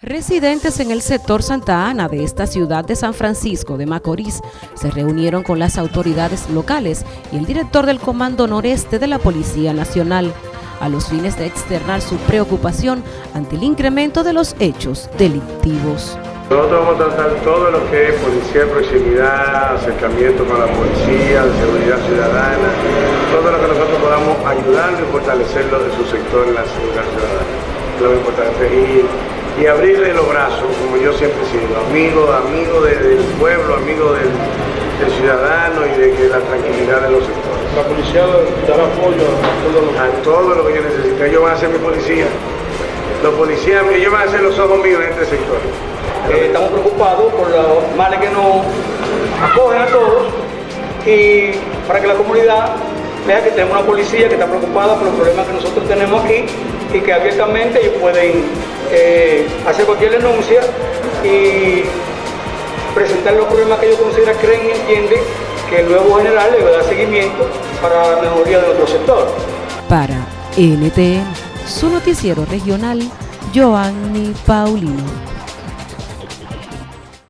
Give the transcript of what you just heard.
Residentes en el sector Santa Ana de esta ciudad de San Francisco de Macorís se reunieron con las autoridades locales y el director del Comando Noreste de la Policía Nacional a los fines de externar su preocupación ante el incremento de los hechos delictivos. Nosotros vamos a tratar todo lo que es policía de proximidad, acercamiento con la policía, seguridad ciudadana, todo lo que nosotros podamos ayudarlo y fortalecerlo de su sector en la seguridad ciudadana. Lo importante y y abrirle los brazos, como yo siempre he sido, amigo, amigo del pueblo, amigo del, ciudadano y de la tranquilidad de los sectores. La policía dará apoyo a todo lo que, a todo lo que yo necesito. Ellos van a ser mi policía. Los policías, ellos van a ser los ojos míos en este sector. Eh, estamos preocupados por los males que nos acogen a todos y para que la comunidad vea que tenemos una policía que está preocupada por los problemas que nosotros tenemos aquí y que abiertamente ellos pueden eh, hacer cualquier denuncia y presentar los problemas que ellos consideran, creen y entienden que el nuevo general le va a dar seguimiento para la mejoría de nuestro sector. Para NTN, su noticiero regional, Joanny Paulino.